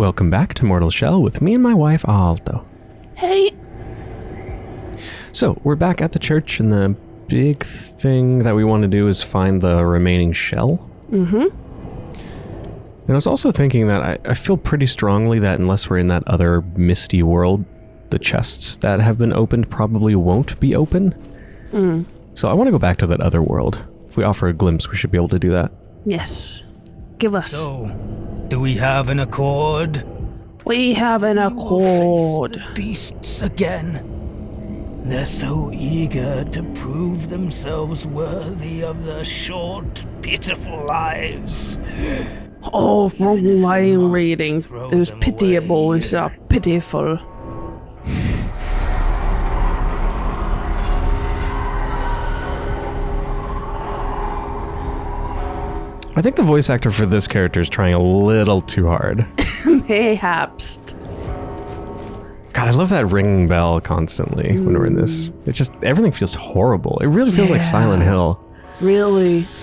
Welcome back to Mortal Shell with me and my wife Alto. Hey. So, we're back at the church and the big thing that we want to do is find the remaining shell. Mm-hmm. And I was also thinking that I, I feel pretty strongly that unless we're in that other misty world, the chests that have been opened probably won't be open. Mm. So I want to go back to that other world. If we offer a glimpse, we should be able to do that. Yes. Give us. So, do we have an accord? we have an We will face accord. beasts again. They're so eager to prove themselves worthy of their short, pitiful lives. Oh, wrong line reading. It was pitiable instead of pitiful. I think the voice actor for this character is trying a little too hard. Mayhaps. God, I love that ringing bell constantly when we're in this. It's just, everything feels horrible. It really feels like Silent Hill. Really?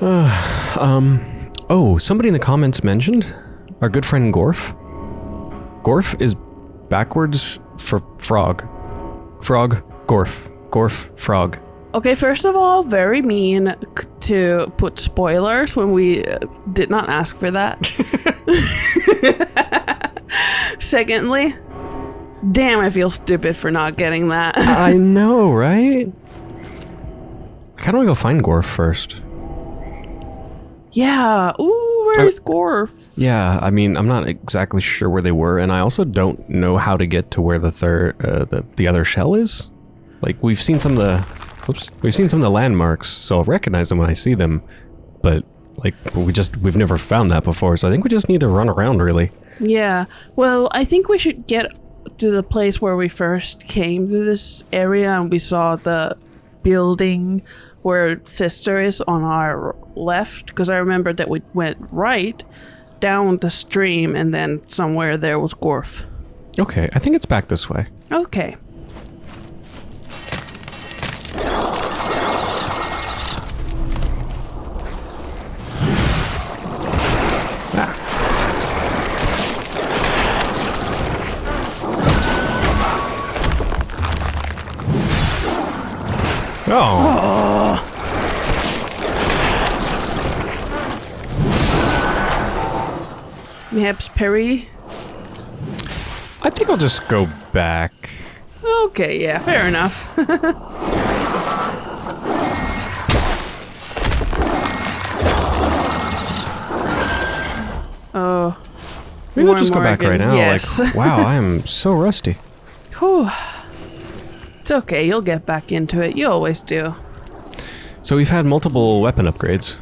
Um, oh, somebody in the comments mentioned our good friend Gorf. Gorf is backwards for frog. Frog, Gorf. Gorf, frog. Okay, first of all, very mean to put spoilers when we uh, did not ask for that. Secondly, damn, I feel stupid for not getting that. I know, right? I of want to go find Gorf first. yeah. Ooh, I- where's Gorf? Yeah, I mean, I'm not exactly sure where they were, and I also don't know how to get to where the third, uh, the the other shell is. Like we've seen some of the, oops, we've seen some of the landmarks, so I'll recognize them when I see them. But like we just we've never found that before, so I think we just need to run around really. Yeah. Well, I think we should get to the place where we first came to this area and we saw the building where sister is on our left because I remember that we went right down the stream and then somewhere there was Gorf. Okay, I think it's back this way. Okay. Oh, Perhaps Perry. I think I'll just go back. Okay, yeah, fair enough. oh. Maybe I'll just go back right now. Yes. Like, wow, I am so rusty. Whew. It's okay, you'll get back into it. You always do. So we've had multiple weapon upgrades.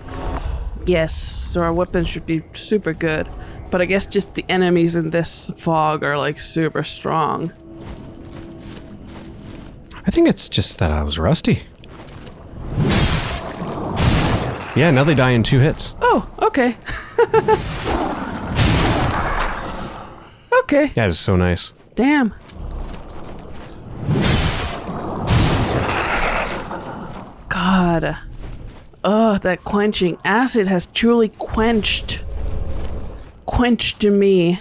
Yes, so our weapons should be super good. But I guess just the enemies in this fog are like super strong. I think it's just that I was rusty. Yeah, now they die in two hits. Oh, okay. okay, That is so nice. damn. God. Oh, that quenching acid has truly quenched. Quenched me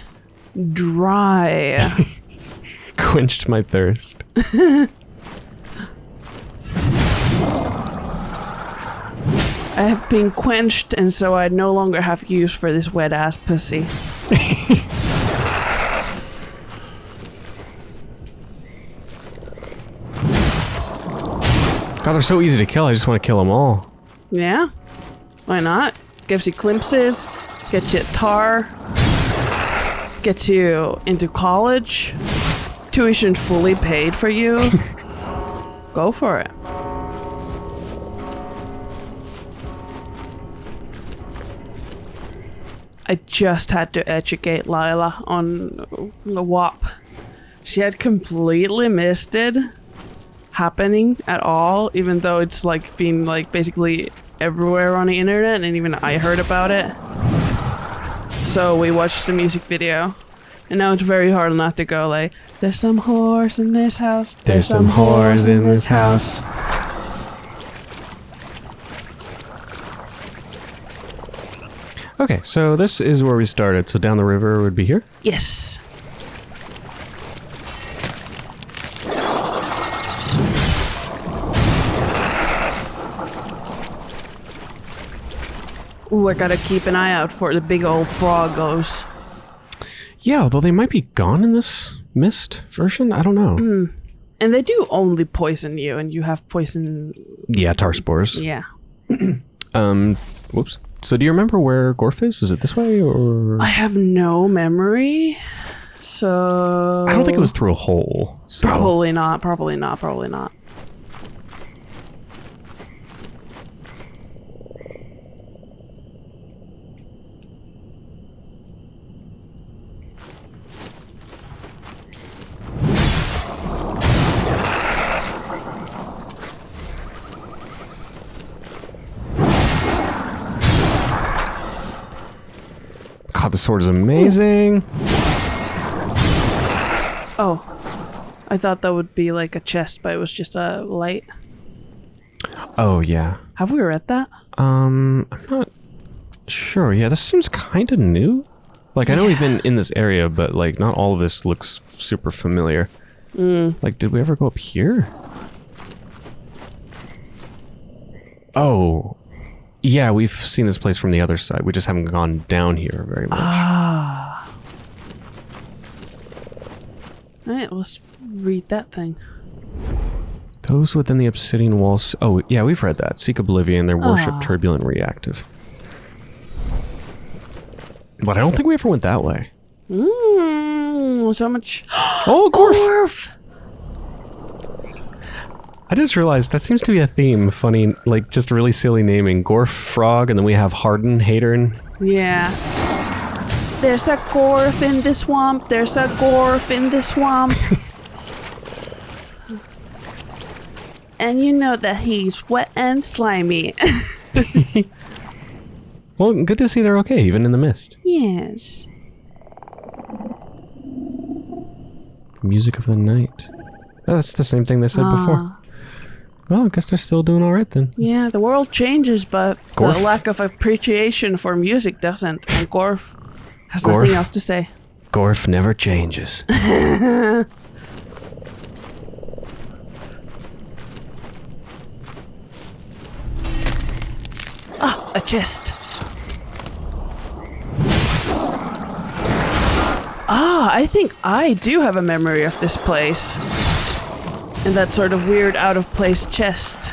dry. Quenched my thirst. I have been quenched, and so I no longer have use for this wet ass pussy. God, they're so easy to kill. I just want to kill them all. Yeah? Why not? Gives you glimpses, gets you tar, gets you into college, tuition fully paid for you. Go for it. I just had to educate Lila on the WAP. She had completely missed it happening at all, even though it's like been like basically everywhere on the internet, and even I heard about it. So we watched the music video, and now it's very hard not to go like, "There's some whores in this house. There's some whores in this house. Okay, so this is where we started. So down the river would be here. Yes. Ooh, I gotta keep an eye out for the big old froggos. Yeah, although they might be gone in this mist version. I don't know. And they do only poison you, and you have poison. Yeah, tar spores. Yeah. Um, whoops. So do you remember where Gorf is? Is it this way or? I have no memory. So. I don't think it was through a hole. So. Probably not, probably not, probably not. God, the sword is amazing. Oh. I thought that would be like a chest, but it was just a light. Oh yeah. Have we read that? Um, I'm not sure. Yeah, this seems kind of new. Like I know we've been in this area, but like not all of this looks super familiar. Like, did we ever go up here? Oh, yeah, we've seen this place from the other side. We just haven't gone down here very much. Ah. Alright, let's read that thing. Those within the obsidian walls. Oh, yeah, we've read that. Seek oblivion. Their worship Ah. turbulent, reactive. But I don't think we ever went that way. Mmm, so much. Oh, Gorf! Gorf! I just realized that seems to be a theme. Funny, like just really silly naming. Gorf Frog, and then we have Hadern, Hatern. Yeah. There's a Gorf in the swamp. There's a Gorf in the swamp. and you know that he's wet and slimy. Well, good to see they're okay, even in the mist. yes. Music of the night. That's the same thing they said ah. before. Well, I guess they're still doing all right then. Yeah, the world changes, but Gorf. the lack of appreciation for music doesn't. And Gorf has Gorf. nothing else to say. Gorf never changes. Ah, a chest. Ah, I think I do have a memory of this place. And that sort of weird out of place chest.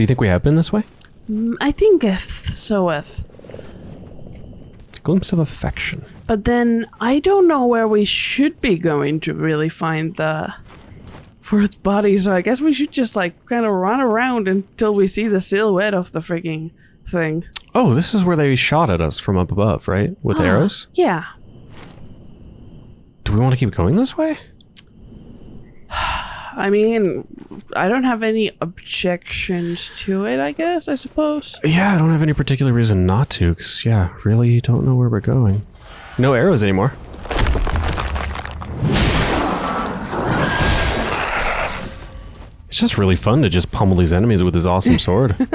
so you think we have been this way? Mm, I think if so if. Glimpse of affection. But then I don't know where we should be going to really find the fourth body, so I guess we should just like kind of run around until we see the silhouette of the freaking thing. Oh, this is where they shot at us from up above, right? With ah, arrows? Yeah. Do we want to keep going this way? I mean, I don't have any objections to it, I guess, I suppose. Yeah, I don't have any particular reason not to, because, yeah, really don't know where we're going. No arrows anymore. It's just really fun to just pummel these enemies with his awesome sword.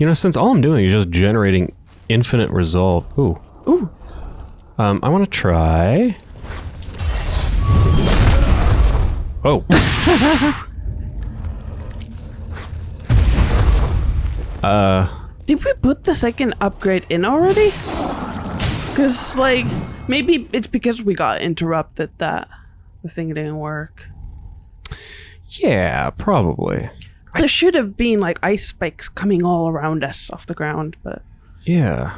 You know, since all I'm doing is just generating infinite resolve. Ooh. Ooh. Um, I want to try. Oh. uh, Did we put the second upgrade in already? Because, like, maybe it's because we got interrupted that the thing didn't work. yeah, probably. There should have been, like, ice spikes coming all around us off the ground, but Yeah.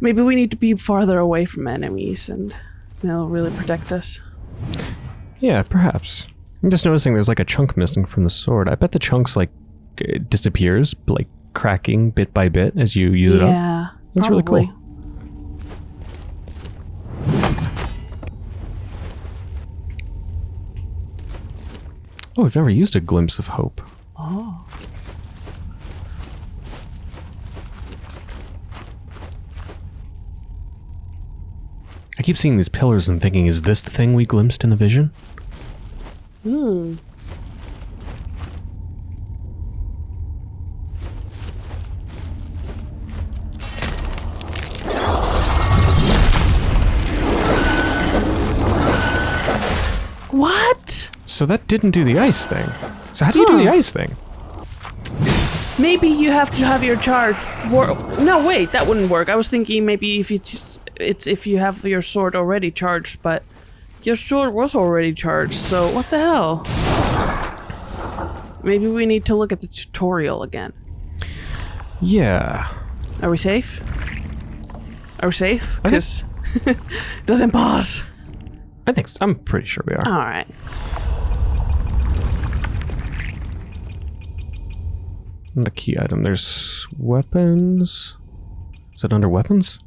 maybe we need to be farther away from enemies and they'll really protect us. Yeah, perhaps. I'm just noticing there's like a chunk missing from the sword. I bet the chunks like it disappears, like cracking bit by bit as you use it up. yeah. That's really cool. Oh, we've never used a glimpse of hope. Oh. I keep seeing these pillars and thinking, is this the thing we glimpsed in the vision? Hmm. What? So that didn't do the ice thing. So how do you do the ice thing? Maybe you have to have your charge. No, wait, that wouldn't work. I was thinking maybe if you just, it's if you have your sword already charged, but your sword was already charged. So what the hell? Maybe we need to look at the tutorial again. Yeah. Are we safe? Are we safe? Because doesn't pause. I think so. I'm pretty sure we are. All right. Not a key item. There's weapons. Is it under weapons?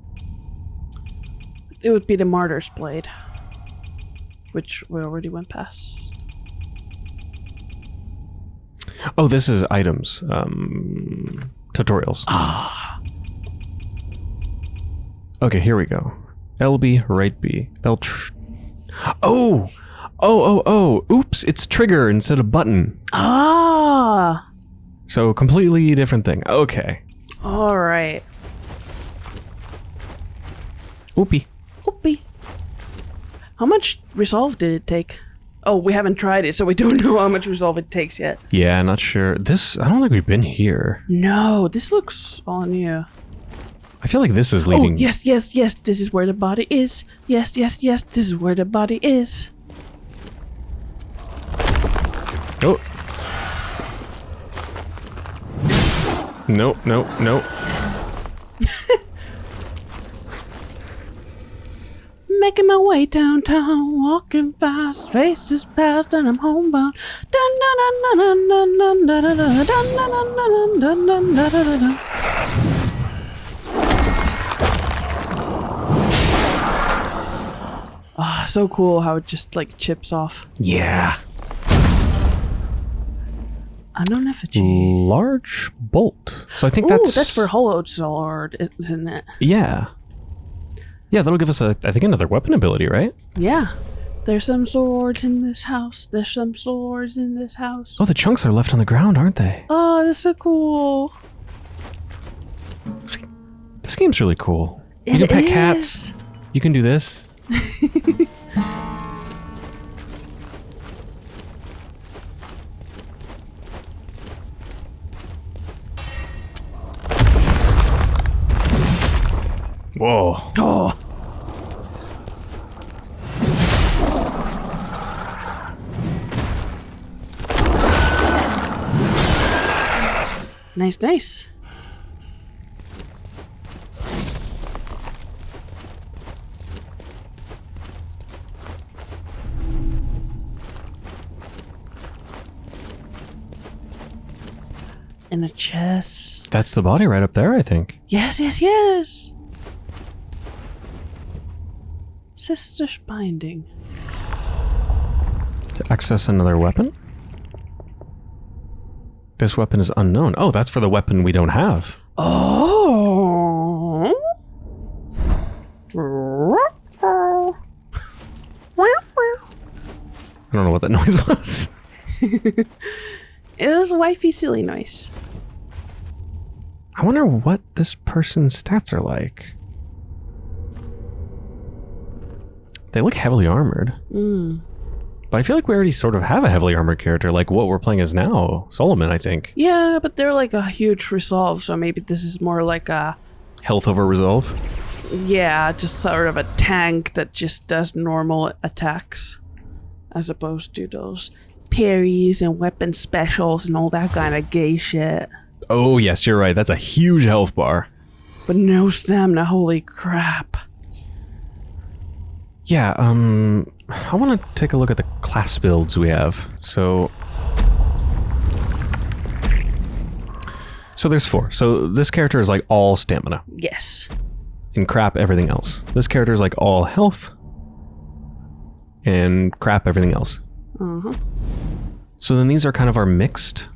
It would be the martyr's blade, which we already went past. Oh, this is items. Um, tutorials. Ah. Okay, here we go. LB, right B. L. Tr- oh, oh, oh, oh. Oops! It's trigger instead of button. Ah. So completely different thing. Okay. All right. Oopie. Oopie. How much resolve did it take? Oh, we haven't tried it, so we don't know how much resolve it takes yet. Yeah, not sure. This. I don't think we've been here. No, this looks all new. I feel like this is leading. Oh, leading. yes, yes, yes, this is where the body is. Yes, yes, yes, this is where the body is. Oh. Nope, nope, nope. Making my way downtown, walking fast, faces past, and I'm homebound. Ah, so cool how it just like chips off. Yeah. Unknown effigy. Large bolt. So I think Ooh, that's that's for Hollow Sword, isn't it? Yeah. Yeah, that'll give us a I think another weapon ability, right? Yeah. There's some swords in this house. There's some swords in this house. Oh, the chunks are left on the ground, aren't they? Oh, that's so cool. This game's really cool. You can pet is. cats. You can do this. Whoa. Oh. Nice, nice. In a chest. That's the body right up there, I think. Yes, yes, yes. Sister's binding. To access another weapon? This weapon is unknown. Oh, that's for the weapon we don't have. Oh. I don't know what that noise was. It was a wifey silly noise. I wonder what this person's stats are like. They look heavily armored. Mm. But I feel like we already sort of have a heavily armored character, like what we're playing as now. Solomon, I think. Yeah, but they're like a huge resolve, so maybe this is more like a Health over resolve. yeah, just sort of a tank that just does normal attacks, as opposed to those parries and weapon specials and all that kind of gay shit. Oh, yes, you're right. That's a huge health bar. But no stamina. Holy crap! Yeah, um, I want to take a look at the class builds we have. So So there's four. So this character is like all stamina Yes. and crap everything else. This character is like all health and crap everything else. Uh huh. So then these are kind of our mixed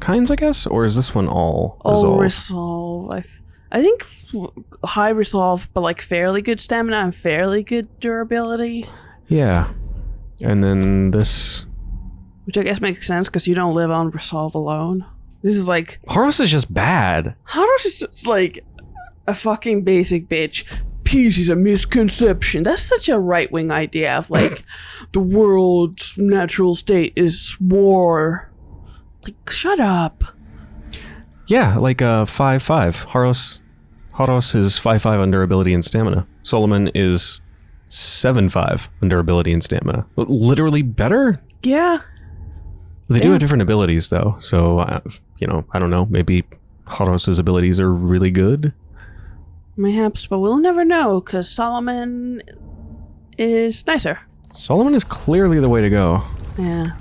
kinds, I guess, or is this one all All resolve. I, I think high resolve, but like fairly good stamina and fairly good durability, yeah. And then this which I guess makes sense because you don't live on resolve alone. This is like Harros is just bad. Harros is just like a fucking basic bitch. Peace is a misconception. That's such a right wing idea of like the world's natural state is war. Like, shut up. Yeah, like uh five five. Harros Harros is five five on durability and stamina. Solomon is seven five on durability and stamina. Literally better. Yeah. They do have different abilities though, so uh, you know I don't know. Maybe Harros's abilities are really good. Mayhaps, but we'll never know because Solomon is nicer. Solomon is clearly the way to go. Yeah.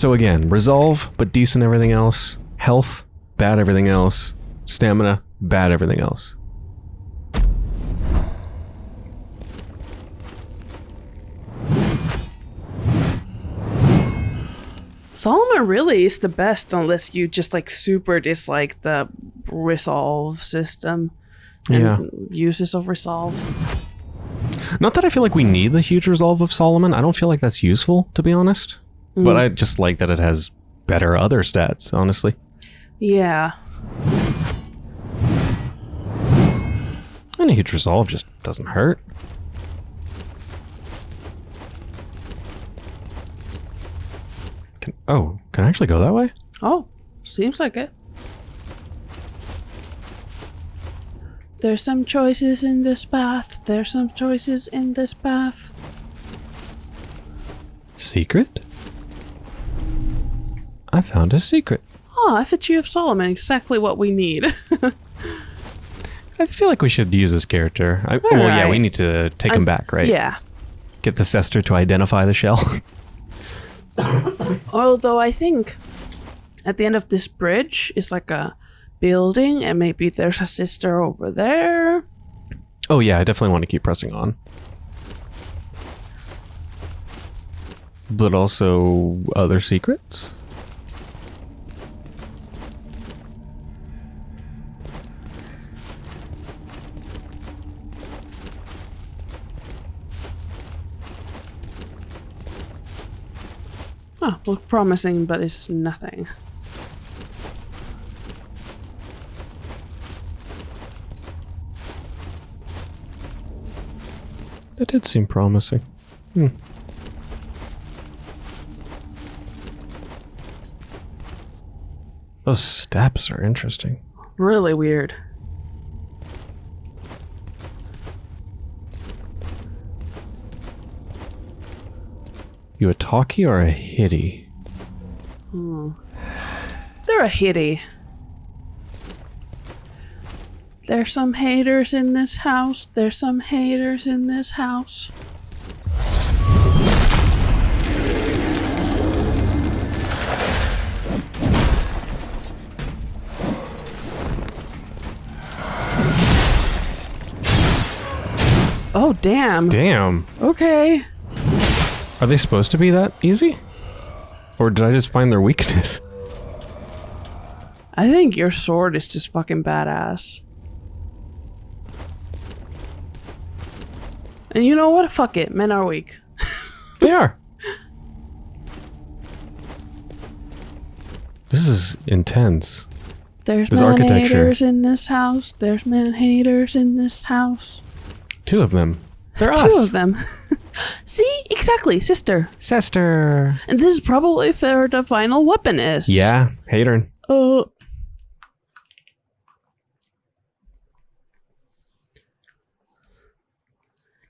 So again, resolve, but decent everything else. Health, bad everything else. Stamina, bad everything else. Solomon really is the best unless you just like super dislike the resolve system and Yeah. uses of resolve. Not that I feel like we need the huge resolve of Solomon. I don't feel like that's useful, to be honest. But mm. I just like that it has better other stats, honestly. Yeah. And a huge resolve just doesn't hurt. Can, oh, can I actually go that way? Oh, seems like it. There's some choices in this path. There's some choices in this path. Secret? I found a secret. Oh, Effigy of Solomon, exactly what we need. I feel like we should use this character. I, well, yeah, we need to take him I'm- back, right? Yeah. Get the Cester to identify the shell. Although I think at the end of this bridge is like a building, and maybe there's a sister over there. oh, yeah, I definitely want to keep pressing on. But also other secrets? Oh, look promising, but it's nothing. That did seem promising. Hmm. Those steps are interesting. Really weird. You a talkie or a hitty? Hmm. They're a hitty. There's some haters in this house. There's some haters in this house. Oh, damn. Damn. Okay. Are they supposed to be that easy? Or did I just find their weakness? I think your sword is just fucking badass. And you know what? Fuck it. Men are weak. They are. This is intense. There's This man haters in this house. There's man haters in this house. Two of them. They're Two us. of them. See? Exactly, sister. Sister. And this is probably where the final weapon is. Yeah, hater. Uh.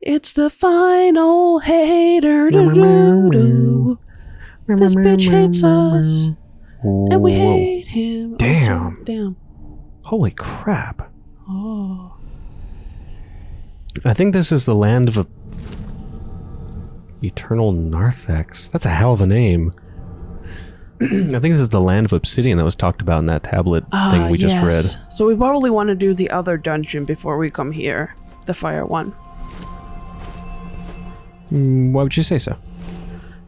It's the final hater. doo-doo-doo. This bitch hates us, and we hate him. Damn. Also, damn. Holy crap. Oh. I think this is the land of a Eternal Narthex. That's a hell of a name. I think this is the land of obsidian that was talked about in that tablet thing Ah, we just read. So we probably want to do the other dungeon before we come here. The fire one. Mm, why would you say so?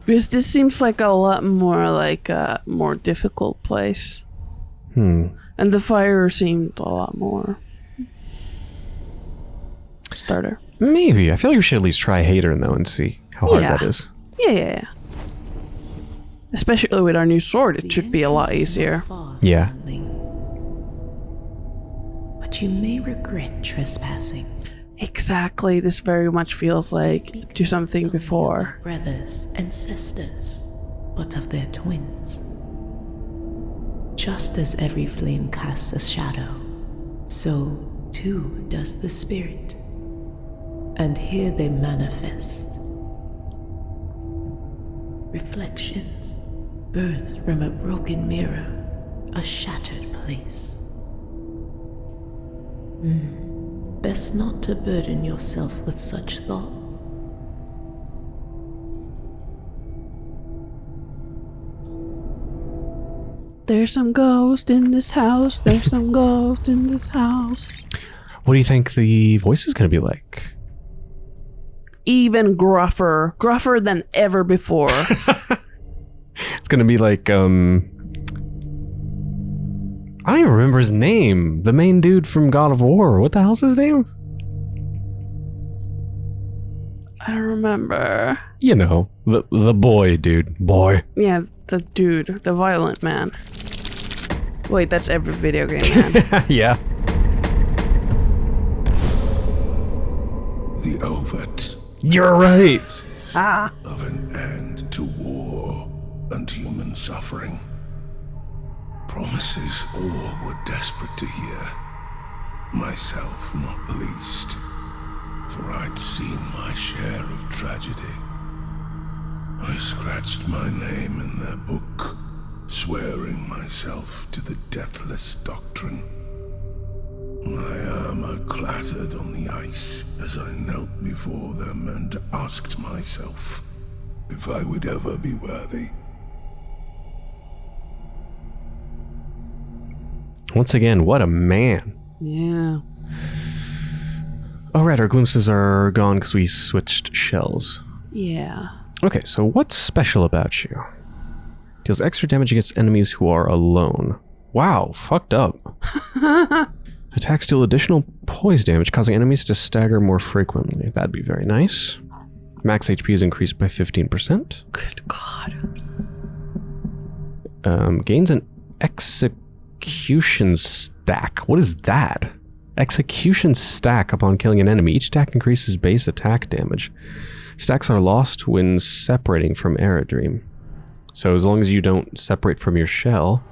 Because this seems like a lot more like a more difficult place. Hmm. And the fire seemed a lot more starter. Maybe. I feel like we should at least try Hater though and see how hard Yeah. that is. Yeah, yeah, yeah. Especially with our new sword, it should be a lot easier. Yeah. But you may regret trespassing. Exactly, this very much feels like do something before. Brothers and sisters, but of their twins. Just as every flame casts a shadow, so too does the spirit. And here they manifest. Reflections, birth from a broken mirror, a shattered place. Hmm. Best not to burden yourself with such thoughts. There's some ghost in this house. There's some ghost in this house. What do you think the voice is going to be like? Even gruffer, gruffer than ever before. It's going to be like um I don't even remember his name. The main dude from God of War. What the hell's his name? I don't remember. You know, the the boy dude. Boy. Yeah, the dude, the violent man. Wait, that's every video game man. yeah. You're right. Ah. of an end to war and human suffering. Promises all were desperate to hear. Myself not least. For I'd seen my share of tragedy. I scratched my name in their book, swearing myself to the deathless doctrine. My armor clattered on the ice as I knelt before them and asked myself if I would ever be worthy. Once again, what a man. yeah. Oh right, our glimpses are gone because we switched shells. Yeah. Okay, so what's special about you? Deals extra damage against enemies who are alone. Wow, fucked up. Attacks deal additional poise damage, causing enemies to stagger more frequently. That'd be very nice. Max HP is increased by 15%. Good God. Um, gains an execution stack. What is that? Execution stack upon killing an enemy. Each stack increases base attack damage. Stacks are lost when separating from Eredrim. So as long as you don't separate from your shell.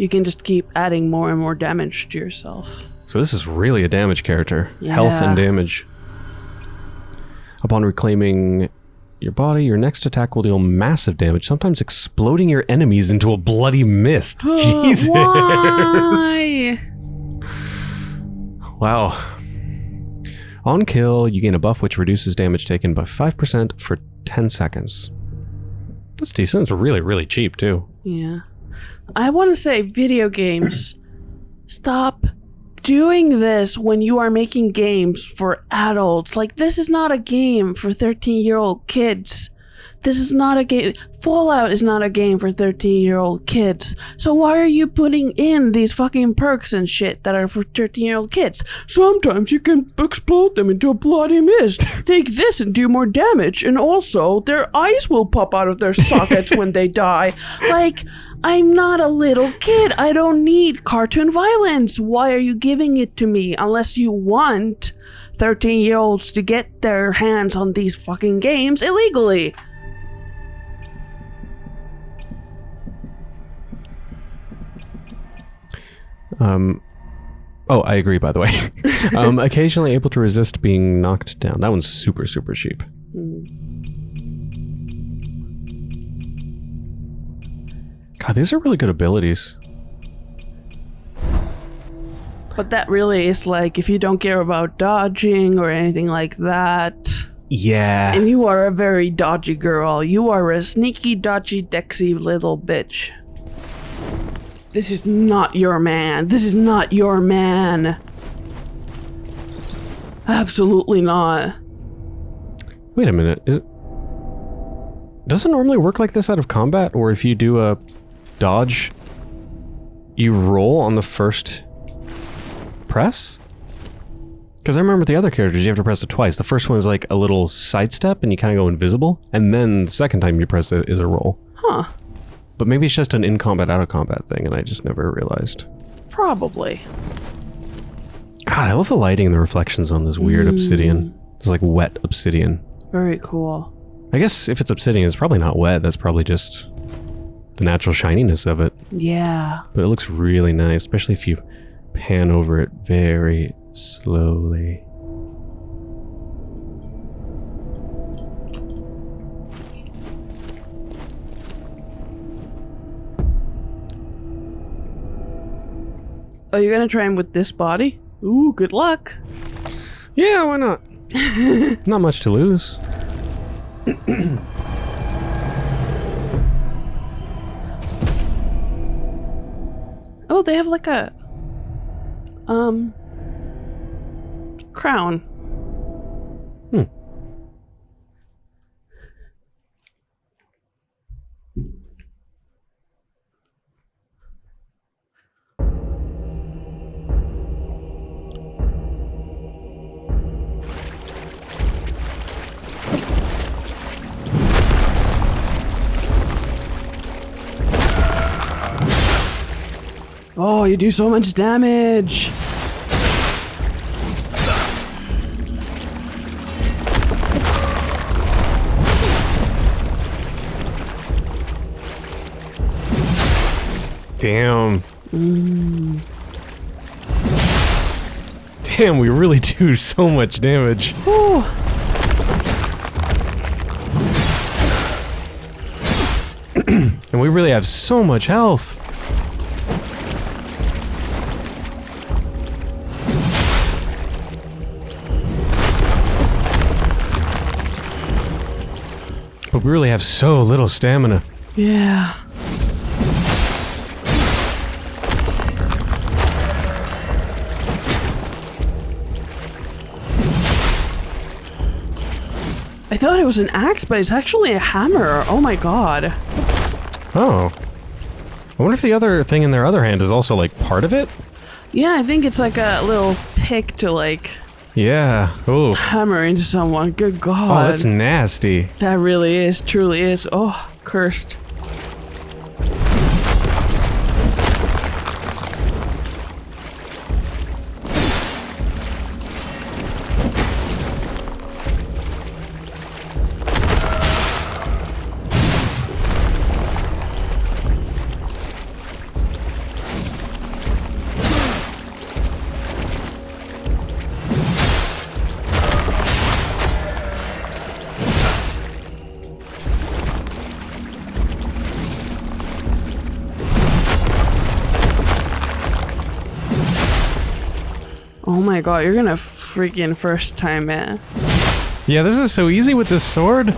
You can just keep adding more and more damage to yourself. So this is really a damage character. Yeah. Health and damage. Upon reclaiming your body, your next attack will deal massive damage, sometimes exploding your enemies into a bloody mist. Jesus. Why? Wow. On kill, you gain a buff which reduces damage taken by 5% for 10 seconds. That's decent. It's really, really cheap, too. Yeah. I want to say video games. Stop doing this when you are making games for adults. Like, this is not a game for 13 year old kids. This is not a game. Fallout is not a game for 13 year old kids. So why are you putting in these fucking perks and shit that are for 13 year old kids? Sometimes you can explode them into a bloody mist. Take this and do more damage. And also, their eyes will pop out of their sockets when they die. Like, I'm not a little kid. I don't need cartoon violence. Why are you giving it to me unless you want 13 year olds to get their hands on these fucking games illegally? Um, oh, I agree, by the way. um, occasionally able to resist being knocked down. That one's super, super cheap. God, these are really good abilities. But that really is like if you don't care about dodging or anything like that, Yeah. And you are a very dodgy girl. You are a sneaky, dodgy, dexy little bitch. This is not your man. This is not your man. Absolutely not. Wait a minute. Is, does it normally work like this out of combat? Or if you do a dodge, you roll on the first press? Because I remember the other characters, you have to press it twice. The first one is like a little sidestep and you kind of go invisible. And then the second time you press it is a roll. Huh. But maybe it's just an in combat, out of combat thing, and I just never realized. Probably. God, I love the lighting and the reflections on this weird hmm. obsidian. It's like wet obsidian. Very cool. I guess if it's obsidian, it's probably not wet. That's probably just the natural shininess of it. Yeah. But it looks really nice, especially if you pan over it very slowly. Are you gonna try him with this body? Ooh, good luck. Yeah, why not? not much to lose. Oh, they have like a um crown. Oh, you do so much damage. Damn. Mm. Damn, we really do so much damage. And we really have so much health. But we really have so little stamina. Yeah. I thought it was an axe, but it's actually a hammer. Oh my god. Oh. I wonder if the other thing in their other hand is also like part of it? Yeah, I think it's like a little pick to like Yeah. Oh. hammer into someone. Good God. Oh, that's nasty. that really is, truly is. Oh, cursed. You're gonna freaking first time it. Yeah, this is so easy with this sword.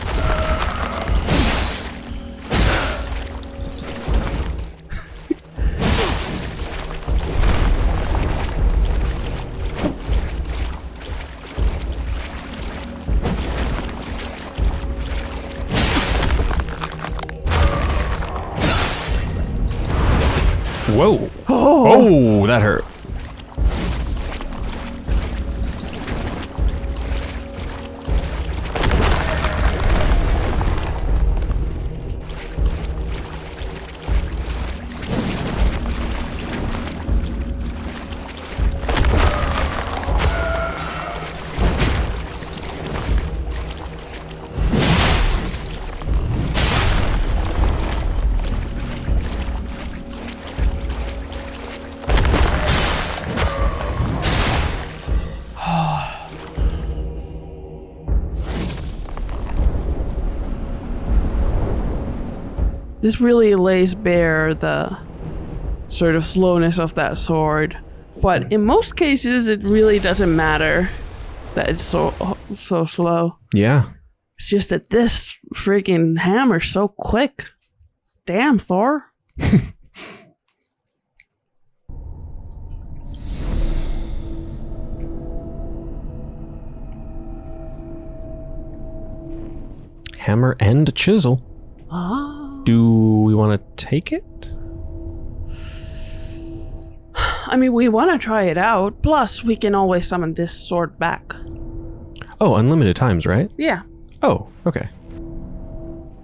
This really lays bare the sort of slowness of that sword. But in most cases, it really doesn't matter. that it's so so slow. Yeah. It's just that this freaking hammer's so quick. Damn, Thor. Hammer and chisel. Ah. Do we want to take it? I mean, we want to try it out. Plus, we can always summon this sword back. Oh, unlimited times, right? Yeah. Oh, okay.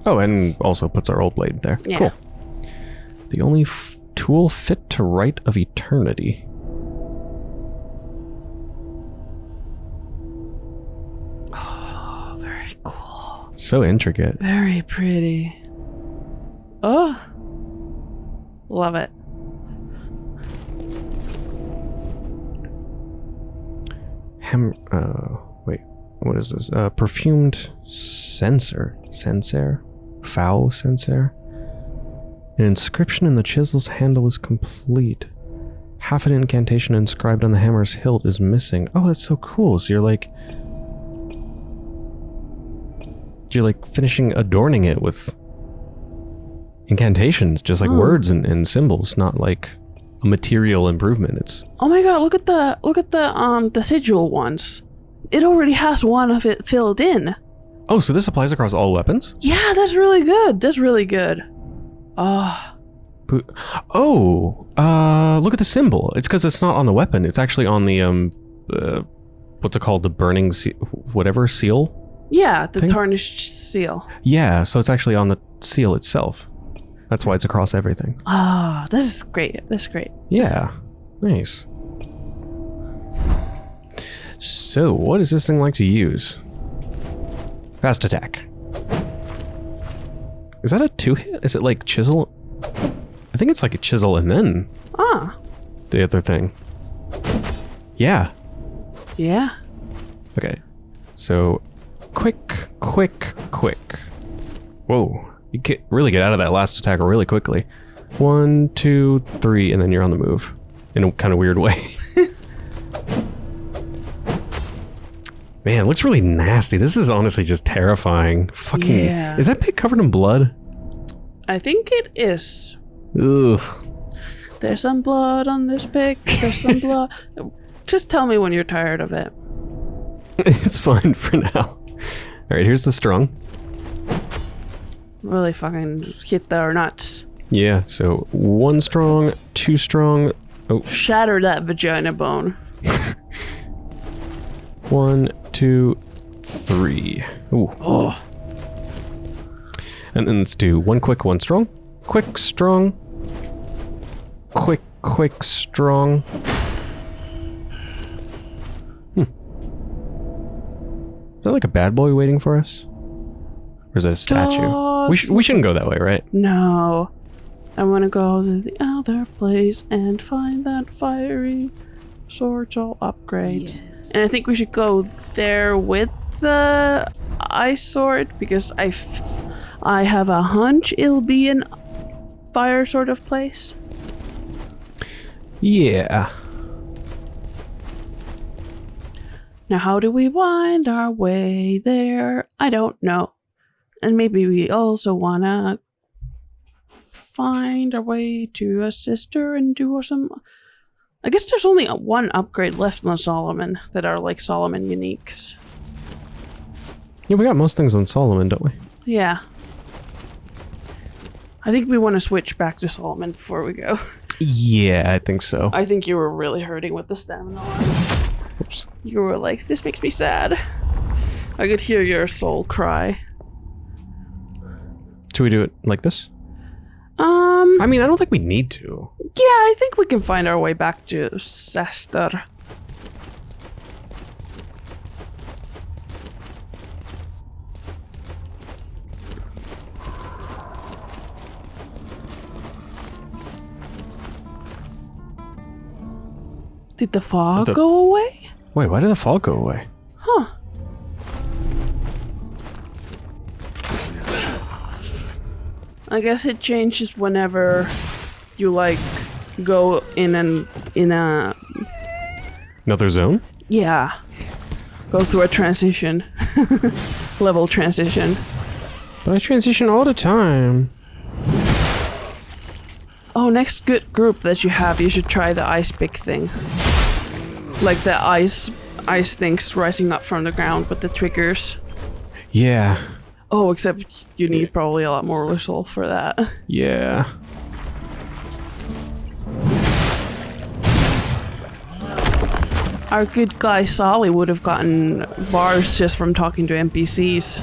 Oh, and also puts our old blade there. Yeah. Cool. The only f- tool fit to Rite of Eternity. Oh, very cool. So intricate. Very pretty. Oh. Love it. Hem. Uh, wait. What is this? Uh, perfumed censer. Censer? Foul censer? An inscription in the chisel's handle is complete. Half an incantation inscribed on the hammer's hilt is missing. Oh, that's so cool. So you're like. You're like finishing adorning it with incantations, just like Oh. words and, and symbols, not like a material improvement. It's Oh my god, look at the look at the um the sigil ones. It already has one of it filled in. Oh, so this applies across all weapons? Yeah, that's really good. That's really good. Oh, Bo- Oh, uh, look at the symbol. It's because it's not on the weapon. It's actually on the um, uh, what's it called? The burning seal, whatever seal. yeah, the Thing? tarnished seal. Yeah, so it's actually on the seal itself. That's why it's across everything. Ah, this is great. This is great. Yeah, nice. So, what is this thing like to use? Fast attack. Is that a two hit? Is it like chisel? I think it's like a chisel and then Ah, the other thing. Yeah. yeah. Okay. So, quick, quick, quick. Whoa. You get really get out of that last attack really quickly. One, two, three, and then you're on the move. In a kind of weird way. Man, it looks really nasty. This is honestly just terrifying. Fucking. Yeah. Is that pig covered in blood? I think it is. Ugh. There's some blood on this pic. There's some blood. Just tell me when you're tired of it. it's fine for now. Alright, here's the strong. Really fucking hit their nuts. Yeah, so one strong, two strong, Oh. Shatter that vagina bone. One, two, three. Ooh. Oh, And then let's do one quick, one strong. Quick, strong. Quick, quick, strong. Hmm. Is that like a bad boy waiting for us? Or is that a statue? We, sh- we shouldn't go that way, right? no. I want to go to the other place and find that fiery sword soul upgrades. Yes. And I think we should go there with the ice sword because I, f- I have a hunch it'll be an fire sort of place. Yeah. Now, how do we wind our way there? I don't know. And maybe we also want to find our way to a sister and do some. I guess there's only one upgrade left on Solomon that are like Solomon uniques. Yeah, we got most things on Solomon, don't we? Yeah. I think we want to switch back to Solomon before we go. Yeah, I think so. I think you were really hurting with the stamina. line. Oops. You were like, this makes me sad. I could hear your soul cry. Should we do it like this? Um, I mean, I don't think we need to. yeah, I think we can find our way back to Sester. Did the fog The- go away? Wait, why did the fog go away? Huh. I guess it changes whenever you like go in an in a Another zone? yeah. go through a transition, level transition. But I transition all the time. Oh, next good group that you have, you should try the ice pick thing. Like the ice ice things rising up from the ground with the triggers. Yeah. Oh, except you need probably a lot more resolve for that. Yeah. Our good guy Solly would have gotten bars just from talking to NPCs.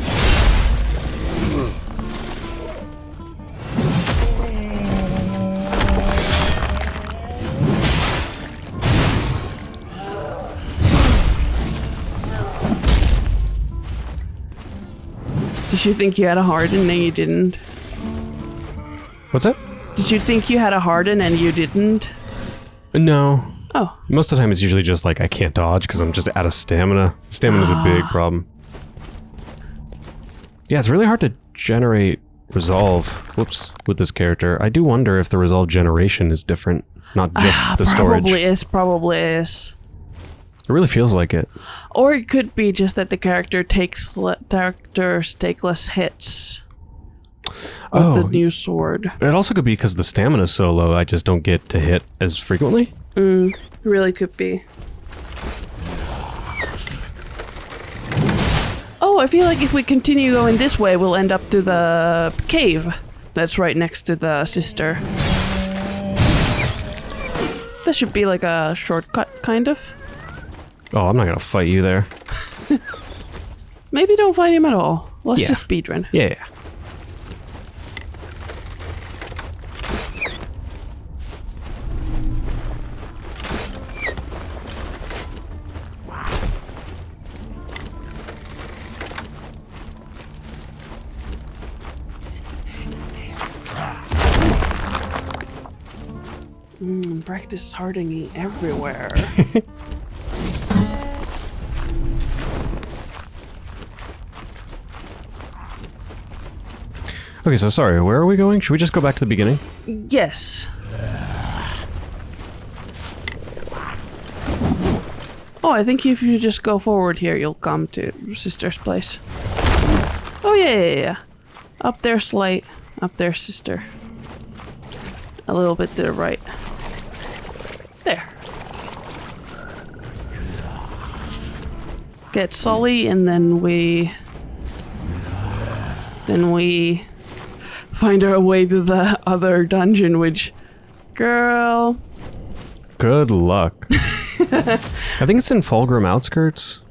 Did you think you had a harden and you didn't? What's that? Did you think you had a harden and you didn't? No. Oh, Most of the time it's usually just like I can't dodge because I'm just out of stamina. Stamina's a big ah. problem. Yeah, it's really hard to generate resolve. Whoops, with this character. I do wonder if the resolve generation is different, not ah, just the storage. probably is, probably is. It really feels like it. Or it could be just that the character takes le- characters take less hits with Oh, the new sword. it also could be because the stamina's so low, I just don't get to hit as frequently. Mm, it really could be. Oh, I feel like if we continue going this way, we'll end up to the cave that's right next to the sister. That should be like a shortcut, kind of. Oh, I'm not gonna fight you there. Maybe don't fight him at all. Let's Yeah. just speedrun. Yeah. Mm, practice hardening everywhere. Okay, so sorry, where are we going? Should we just go back to the beginning? yes. Oh, I think if you just go forward here, you'll come to sister's place. Oh yeah, yeah, yeah. Up there, Slate. Up there, sister. A little bit to the right. There. Get Sully, and then we. Then we find our way to the other dungeon, which. Girl. Good luck. I think it's in Fallgrim outskirts.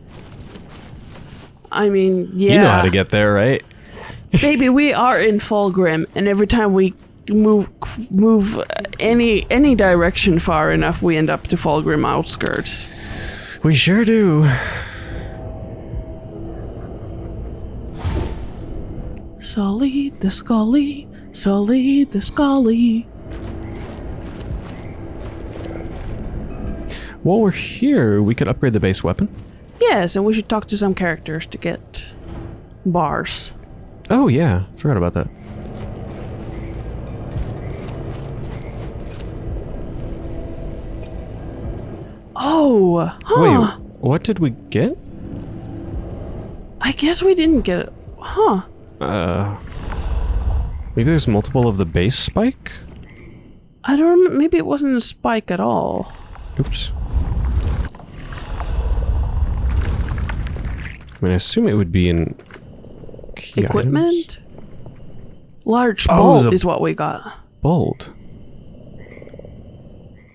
I mean, yeah. You know how to get there, right? Baby, we are in Fallgrim, and every time we move move any any direction far enough, we end up to Fallgrim outskirts. We sure do. Sully the Scully, Sully the Scully. While we're here, we could upgrade the base weapon. Yes, and we should talk to some characters to get bars. Oh yeah, forgot about that. Oh, huh. Wait, what did we get? I guess we didn't get it. Huh. Uh, maybe there's multiple of the base spike. I don't rem- maybe it wasn't a spike at all. Oops. I mean, I assume it would be in Equipment? items. Large Oh, bolt is what we got. Bolt.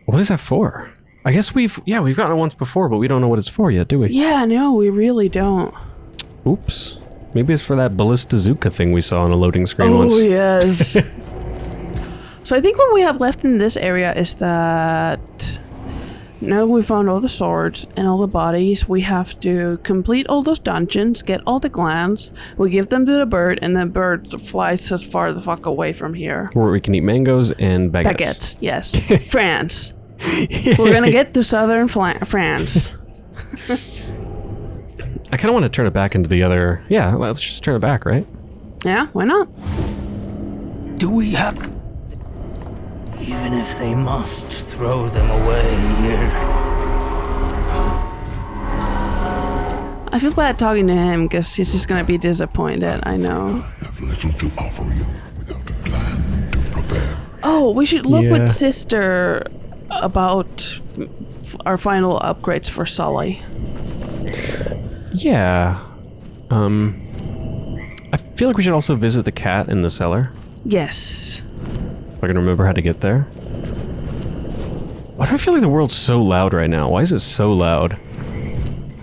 What is that for? I guess we've yeah we've gotten it once before, but we don't know what it's for yet, do we? Yeah, no, we really don't. Oops. Maybe it's for that ballista Zuka thing we saw on a loading screen Oh, once. yes. so I think what we have left in this area is that now we found all the swords and all the bodies. We have to complete all those dungeons, get all the glands. We give them to the bird, and the bird flies as far the fuck away from here. Where we can eat mangoes and baguettes. Baguettes, yes. France. We're gonna get to southern Fla- France. I kind of want to turn it back into the other. Yeah, let's just turn it back, right? Yeah, why not? Do we have. Even if they must throw them away here. I feel bad talking to him because he's just gonna be disappointed. I know. I have little to offer you without a plan to prepare. Oh, we should look Yeah. with sister about our final upgrades for Sully. Yeah. Um. I feel like we should also visit the cat in the cellar. Yes. If I can remember how to get there. Why do I feel like the world's so loud right now? Why is it so loud?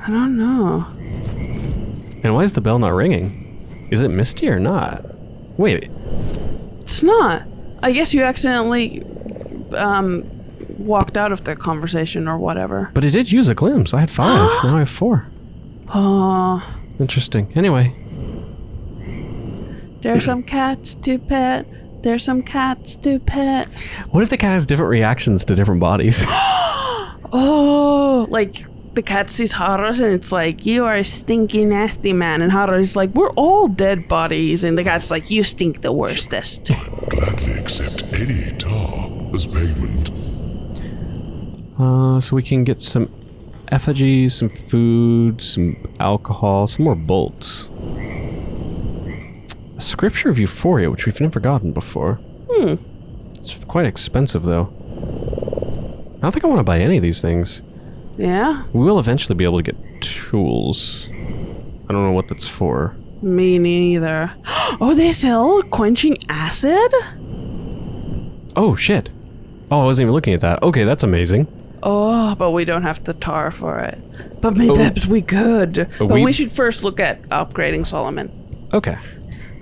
I don't know. And why is the bell not ringing? Is it misty or not? Wait, It's not. I guess you accidentally um, walked out of the conversation or whatever. but it did use a glimpse. I had five. now I have four. Oh, Interesting. Anyway, there's some cats to pet. There's some cats to pet. what if the cat has different reactions to different bodies? Oh, like the cat sees Harros and it's like, you are a stinky, nasty man. And Harros is like, we're all dead bodies. And the cat's like, you stink the worstest. I gladly accept any tar as payment. uh, so we can get some effigies, some food, some alcohol, some more bolts. A scripture of euphoria, which we've never gotten before. Hmm. It's quite expensive, though. I don't think I want to buy any of these things. yeah? We will eventually be able to get tools. I don't know what that's for. Me neither. Oh, they sell quenching acid? Oh, shit. Oh, I wasn't even looking at that. Okay, that's amazing. Oh, but we don't have the tar for it. But maybe Oh. perhaps we could. But we- we should first look at upgrading Solomon. Okay.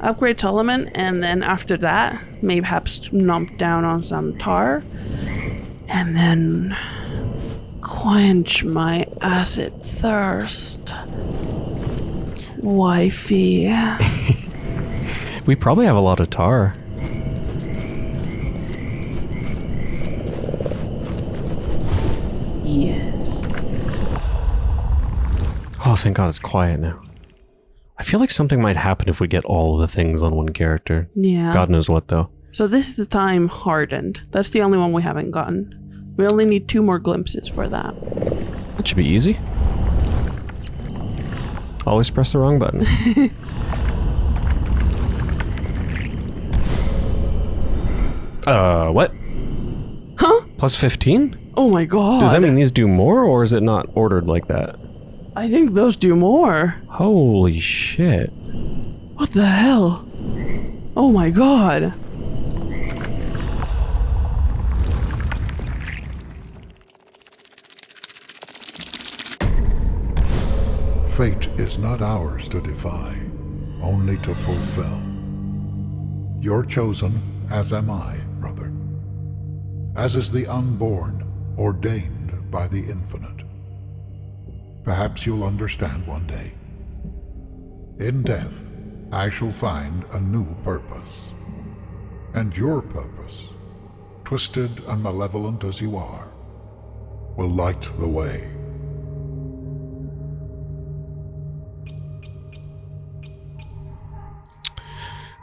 Upgrade Solomon, and then after that, maybe perhaps nump down on some tar. And then quench my acid thirst. Wifey. We probably have a lot of tar. Yes. Oh, thank God it's quiet now. I feel like something might happen if we get all the things on one character. Yeah. God knows what, though. So this is the time hardened. That's the only one we haven't gotten. We only need two more glimpses for that. That should be easy. Always press the wrong button. uh, what? Huh? Plus 15? Oh my god. Does that mean these do more, or is it not ordered like that? I think those do more. Holy shit. What the hell? Oh my god. Fate is not ours to defy, only to fulfill. You're chosen, as am I, brother. As is the unborn, ordained by the infinite. Perhaps you'll understand one day. In death, I shall find a new purpose. And your purpose, twisted and malevolent as you are, will light the way.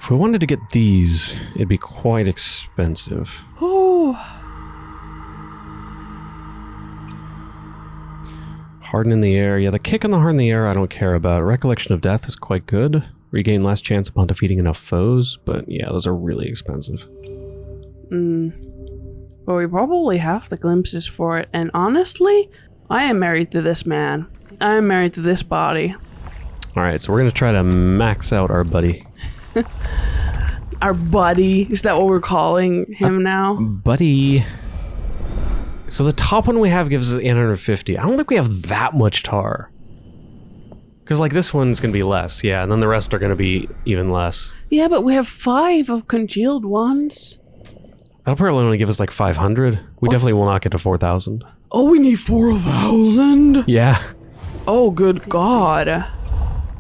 If we wanted to get these, it'd be quite expensive. Oh. Harden in the air. Yeah, the kick on the heart in the air I don't care about. Recollection of death is quite good. Regain last chance upon defeating enough foes. But yeah, those are really expensive. Hmm. But we probably have the glimpses for it. And honestly, I am married to this man. I am married to this body. Alright, so we're going to try to max out our buddy. Our buddy. Is that what we're calling him now? Buddy. So the top one we have gives us 850. I don't think we have that much tar. Because, like, this one's going to be less, yeah, and then the rest are going to be even less. Yeah, but we have five of congealed ones. That'll probably only give us like 500. We definitely will not get to 4,000. Oh, we need 4,000? Yeah. Oh, good God.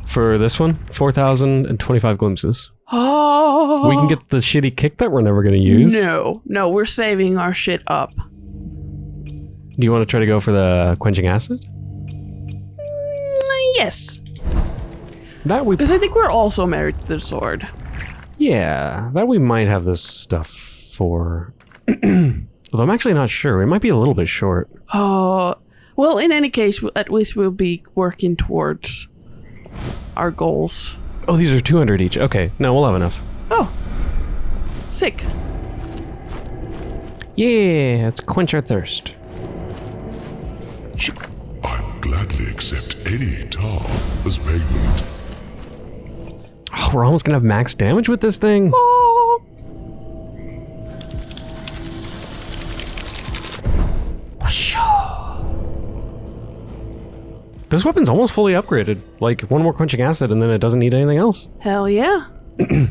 For this one, 4,025 glimpses. Oh. We can get the shitty kick that we're never going to use. No, no, we're saving our shit up. Do you want to try to go for the quenching acid? Mm, Yes, That we. because I think we're also married to the sword. Yeah, that we might have this stuff for. Although I'm actually not sure. It might be a little bit short. Oh, well, in any case, at least we'll be working towards our goals. Oh, these are 200 each. Okay, no, we'll have enough. Oh, sick. Yeah, let's quench our thirst. I'll gladly accept any tar as payment. Oh, we're almost gonna have max damage with this thing. Oh, This weapon's almost fully upgraded. Like, one more quenching acid and then it doesn't need anything else. hell yeah.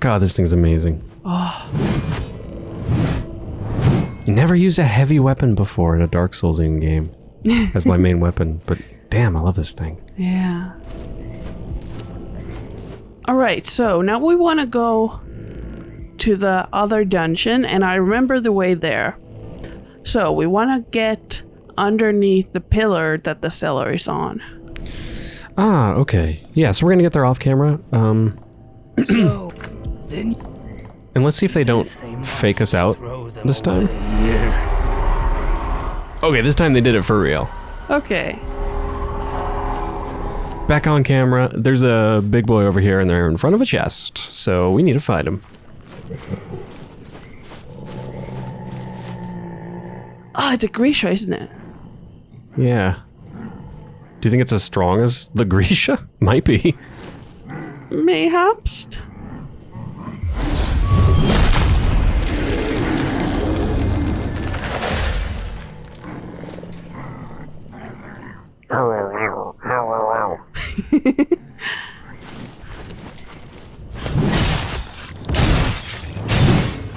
God, this thing's amazing. Ah. You never used a heavy weapon before in a Dark Souls in game as my main weapon, but damn, I love this thing. Yeah. All right, so now we want to go to the other dungeon, and I remember the way there. So we want to get underneath the pillar that the cellar is on. Ah, okay. Yeah, so we're gonna get there off camera. Um, So, then and let's see if they don't fake us out this time. Okay, this time they did it for real. Okay. Back on camera, there's a big boy over here and they're in front of a chest, so we need to fight him. Oh, it's a Grisha, isn't it? Yeah. Do you think it's as strong as the Grisha? Might be. Mayhaps.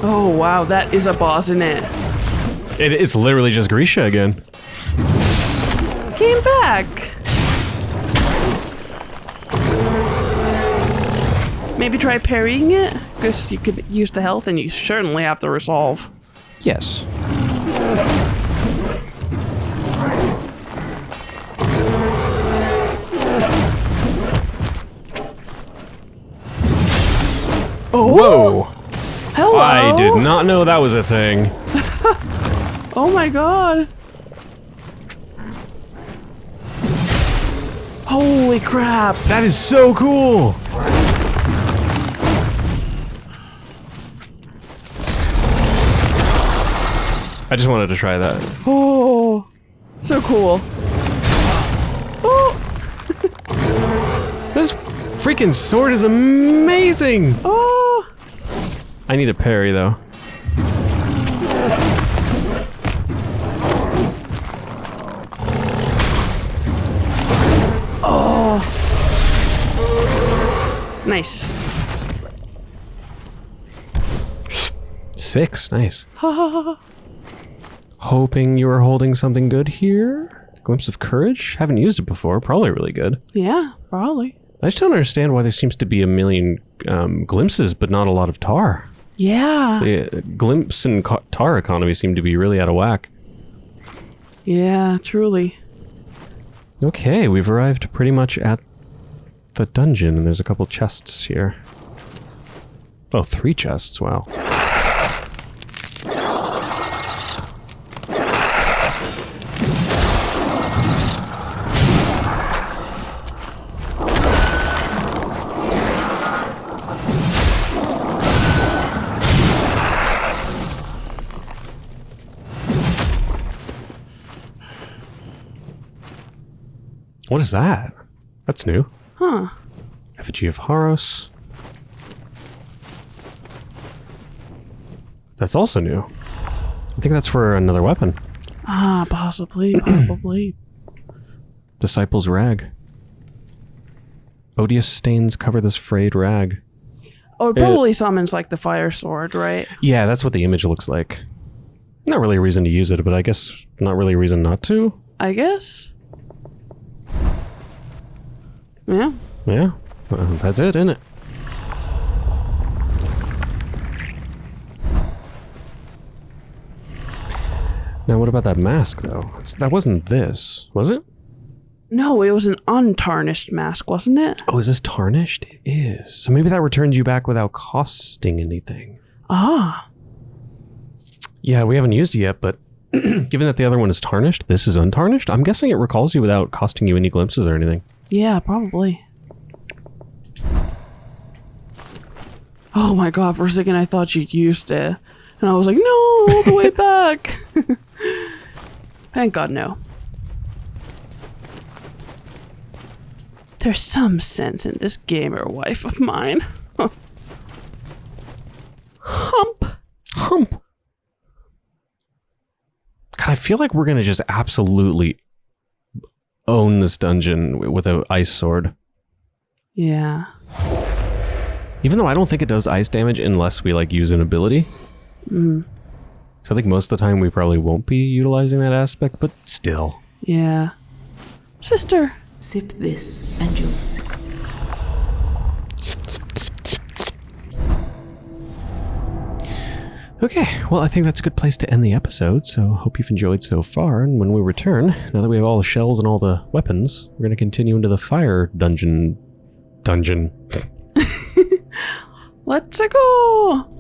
oh wow, that is a boss in it. It, it's literally just Grisha again. Came back. Maybe try parrying it, because you could use the health and you certainly have to resolve. Yes. Did oh. not know that was a thing. Oh my god. Holy crap. That is so cool! I just wanted to try that. Oh, so cool. Oh, This freaking sword is amazing! oh. I need a parry though. Oh. Nice. Six, nice. Hoping you were holding something good here. Glimpse of courage? Haven't used it before. Probably really good. Yeah, probably. I just don't understand why there seems to be a million um, glimpses, but not a lot of tar. Yeah. The glimpse and tar economy seem to be really out of whack. Yeah, truly. Okay, we've arrived pretty much at the dungeon, and there's a couple chests here. Oh, three chests, wow. What is that? That's new. Huh. Effigy of Harros. That's also new. I think that's for another weapon. Ah, possibly, probably. Disciple's Rag. Odious stains cover this frayed rag. Oh, it probably summons like the fire sword, right? Yeah, that's what the image looks like. Not really a reason to use it, but I guess not really a reason not to. I guess. Yeah. Yeah, well, that's it, isn't it? Now, what about that mask, though? It's, that wasn't this, was it? No, it was an untarnished mask, wasn't it? Oh, is this tarnished? It is. So maybe that returns you back without costing anything. Ah. Yeah, we haven't used it yet, but Given that the other one is tarnished, this is untarnished. I'm guessing it recalls you without costing you any glimpses or anything. Yeah, probably. Oh my god, for a second I thought you'd used it. And I was like, no, all the way back. Thank god, no. There's some sense in this gamer wife of mine. Hump. Hump. God, I feel like we're gonna just absolutely own this dungeon with a ice sword. Yeah. Even though I don't think it does ice damage unless we like use an ability. Mm, So I think most of the time we probably won't be utilizing that aspect, but still. yeah. Sister. Sip this and you'll see. Okay, well, I think that's a good place to end the episode, so hope you've enjoyed so far. And when we return, now that we have all the shells and all the weapons, we're going to continue into the fire dungeon. Dungeon. Let's go.